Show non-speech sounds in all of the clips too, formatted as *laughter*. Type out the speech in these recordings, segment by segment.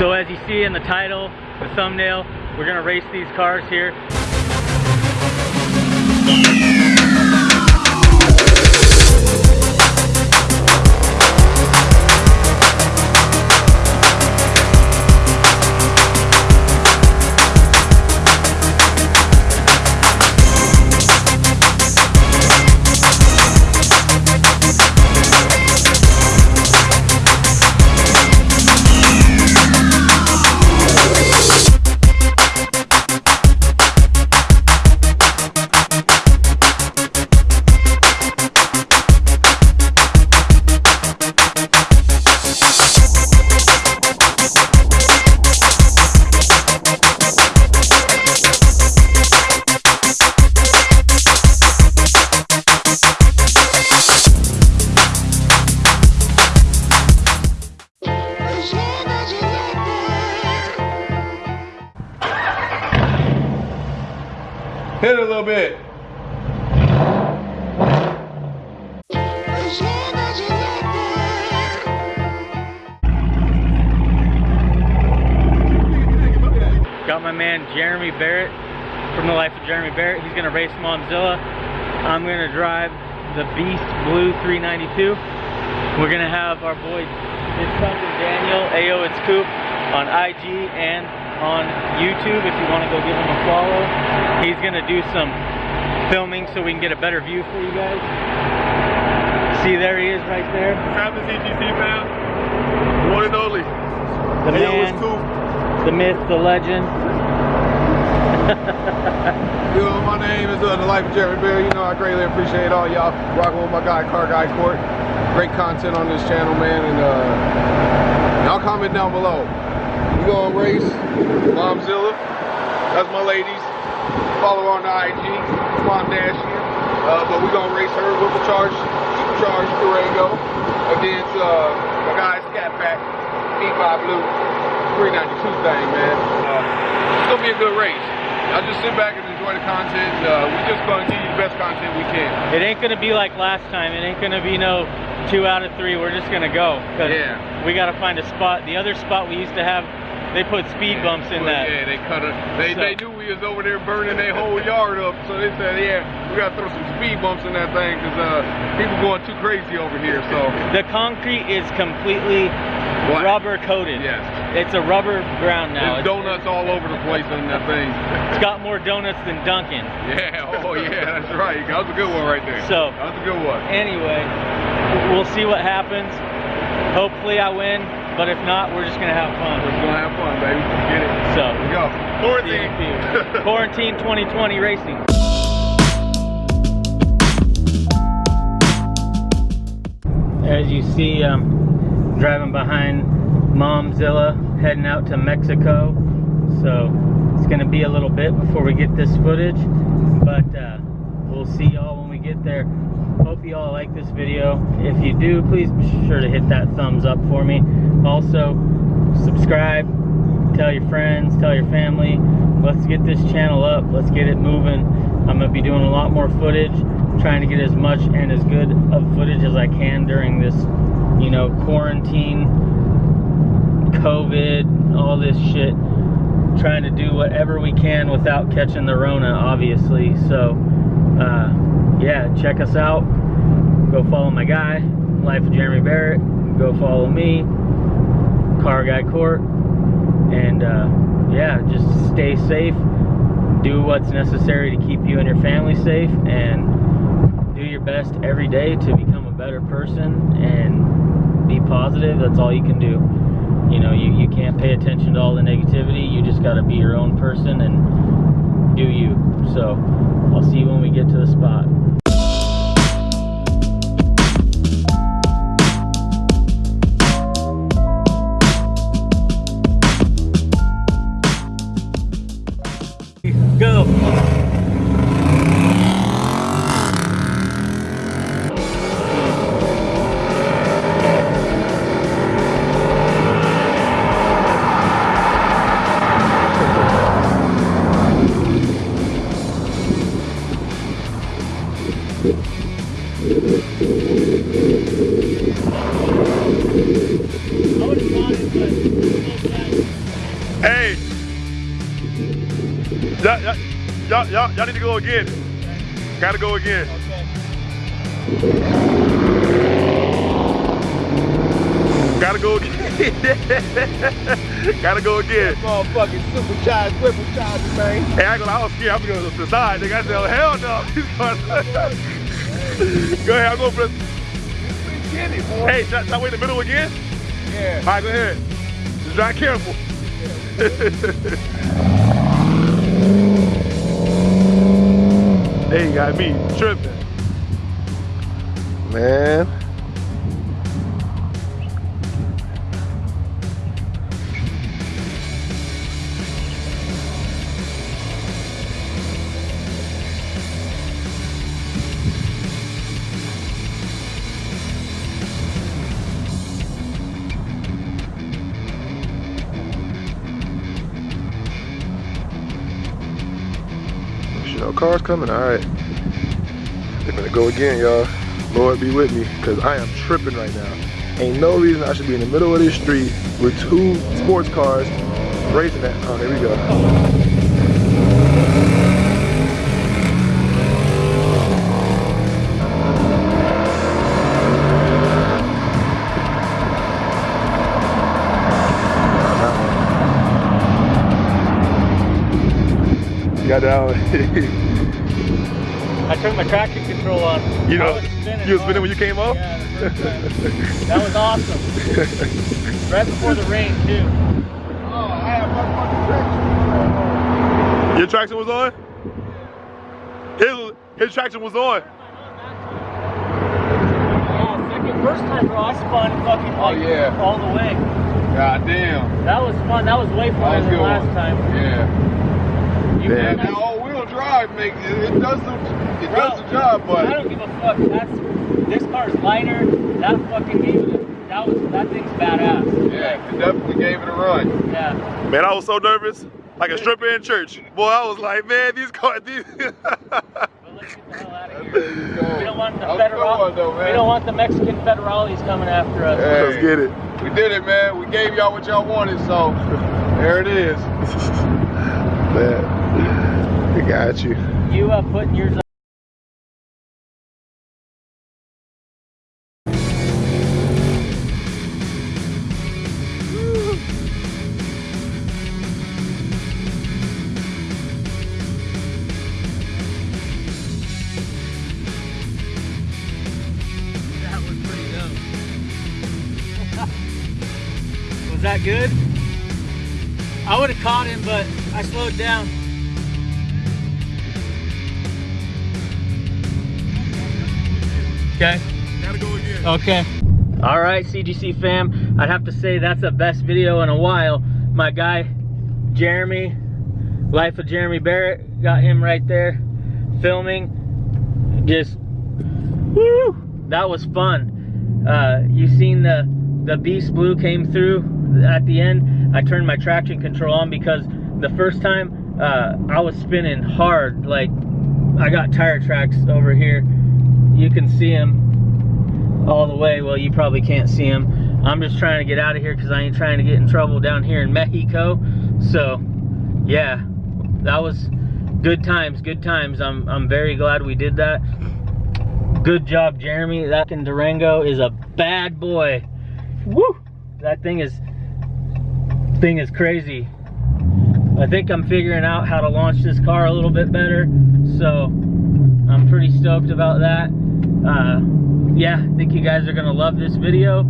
So as you see in the title, the thumbnail, we're gonna race these cars here. Hit it a little bit. Got my man Jeremy Barrett from the life of Jeremy Barrett. He's gonna race Momzilla. I'm gonna drive the Beast Blue 392. We're gonna have our boy, his cousin Daniel, AO It's Coop, on IG and on YouTube if you wanna go give him a follow. He's gonna do some filming so we can get a better view for you guys. See, there he is right there. Travis EGC fam. One and only. The Hey, man, cool. the myth, the legend. *laughs* You know, my name is uh, the Life of Jeremy Bear. You know, I greatly appreciate all y'all rocking with my guy, Car Guy Court. Great content on this channel, man. And uh, y'all comment down below. Gonna race Momzilla. That's my ladies. Follow her on the IG, Mom Dash here. Uh, but we're gonna race her Whipple Charge, Supercharged Durango against uh, my guy Scat Pack, B5 Blue 392 thing, man. Uh, it's gonna be a good race. Y'all just sit back and enjoy the content. Uh, we just gonna give you the best content we can. It ain't gonna be like last time. It ain't gonna be no two out of three. We're just gonna go. 'cause Yeah. We gotta find a spot. The other spot we used to have, they put speed bumps in But that. Yeah, they cut it. They, So- they knew we was over there burning their whole yard up, so they said, yeah, we gotta throw some speed bumps in that thing because uh, people going too crazy over here. So The concrete is completely Black. rubber coated. Yes. It's a rubber ground now. there's donuts all over the place in that thing. It's got more donuts than Dunkin'. Yeah, oh yeah, that's right. That was a good one right there. So- that was a good one. Anyway, we'll see what happens. Hopefully I win, but if not, we're just gonna have fun. We're gonna have fun, baby. Get it. So, Here we go. see you in a few. Quarantine 2020 *laughs* racing. As you see, I'm driving behind Momzilla, heading out to Mexico. So it's gonna be a little bit before we get this footage, but uh, we'll see y'all when we get there. You all like this video. If you do, please be sure to hit that thumbs up for me. Also, subscribe, tell your friends, tell your family. Let's get this channel up. Let's get it moving. I'm gonna be doing a lot more footage, trying to get as much and as good of footage as I can during this, you know, quarantine, COVID, all this shit. Trying to do whatever we can without catching the Rona, obviously. So, uh, yeah, check us out. Go follow my guy, Life of Jeremy Barrett. Go follow me, Car Guy Court. And uh, yeah, just stay safe. Do what's necessary to keep you and your family safe. And do your best every day to become a better person and be positive. That's all you can do. You know, you, you can't pay attention to all the negativity. You just got to be your own person and do you. So I'll see you when we get to the spot. Y'all, y'all need to go again. Gotta go again. Gotta go again. *laughs* Gotta go again. Motherfucking supercharged, whippercharged, man. Hey, I ain't gonna, I was scared. I'm gonna go to the side. Nigga, I said, oh, hell no. *laughs* Go ahead, I'm going for the. It. Hey, should I, should I wait in the middle again? Yeah. All right, go ahead. Just drive careful. hey, *laughs* you got me tripping. Man. Cars coming, all right. They're gonna go again, y'all. Lord be with me, cause I am tripping right now. Ain't no reason I should be in the middle of this street with two sports cars racing at, oh, there we go. Got that one. *laughs* I turned my traction control on. You know, was spinning you was spinning when you came off? Yeah, the first time. that was awesome. *laughs* right before the rain too. Oh, I have motherfucking traction. Your traction was on? His, his traction was on. Yeah, second, first time, bro, I spun fucking Oh, yeah. all the way. God damn. That was fun. That was way That funner than last one. time. Yeah. You Yeah. ran That that- all-wheel drive make it, it does the it Bro, does the job, I don't give a fuck. That's this car's lighter. That fucking gave it. A, that was that thing's badass. yeah, it definitely gave it a run. Yeah. Man, I was so nervous. Like a stripper in church. Boy, I was like, man, these cars, these. *laughs* But let's get the hell out of There here. you go. We don't want the That was a good federal. though, man. we don't want the Mexican federales coming after us. Hey. Let's get it. We did it, man. We gave y'all what y'all wanted, so there it is. *laughs* man, I got you. You uh, putting yours that good? I would have caught him, but I slowed down. Okay. Gotta go again. Okay. All right, CGC fam. I'd have to say that's the best video in a while. My guy, Jeremy, Life of Jeremy Barrett, got him right there filming. Just, woo! That was fun. Uh, you seen the the Beast Blue came through at the end. I turned my traction control on because the first time uh, I was spinning hard. Like I got tire tracks over here. You can see them all the way. Well, you probably can't see them. I'm just trying to get out of here because I ain't trying to get in trouble down here in Mexico. So, yeah, that was good times. Good times. I'm I'm very glad we did that. Good job, Jeremy. That in Durango is a bad boy. Woo! That thing is thing is crazy. I think I'm figuring out how to launch this car a little bit better. So I'm pretty stoked about that. Uh, yeah, I think you guys are gonna love this video.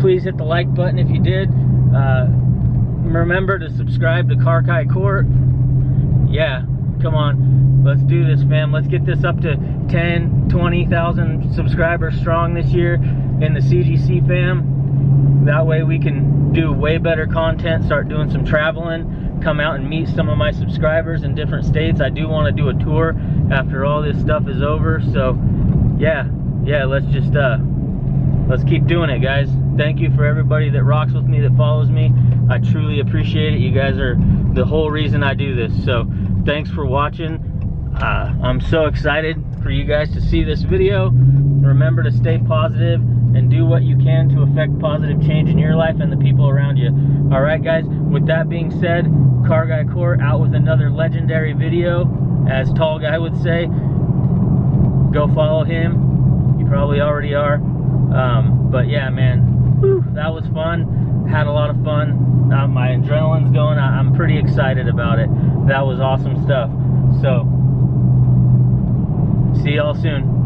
Please hit the like button if you did. Uh, remember to subscribe to Car Guy Court. Yeah, come on. Let's do this, fam. Let's get this up to 10, 20,000 subscribers strong this year in the CGC fam. That way we can do way better content, start doing some traveling, come out and meet some of my subscribers in different states. I do want to do a tour after all this stuff is over. So yeah, yeah, let's just uh let's keep doing it, guys. Thank you for everybody that rocks with me, that follows me. I truly appreciate it. You guys are the whole reason I do this. So thanks for watching. Uh, I'm so excited for you guys to see this video. Remember to stay positive and do what you can to affect positive change in your life and the people around you. All right, guys. With that being said, Car Guy Court out with another legendary video, as Tall Guy would say. Go follow him. You probably already are. Um, but yeah, man, whew, that was fun. Had a lot of fun. Uh, my adrenaline's going. I, I'm pretty excited about it. That was awesome stuff. So, see y'all soon.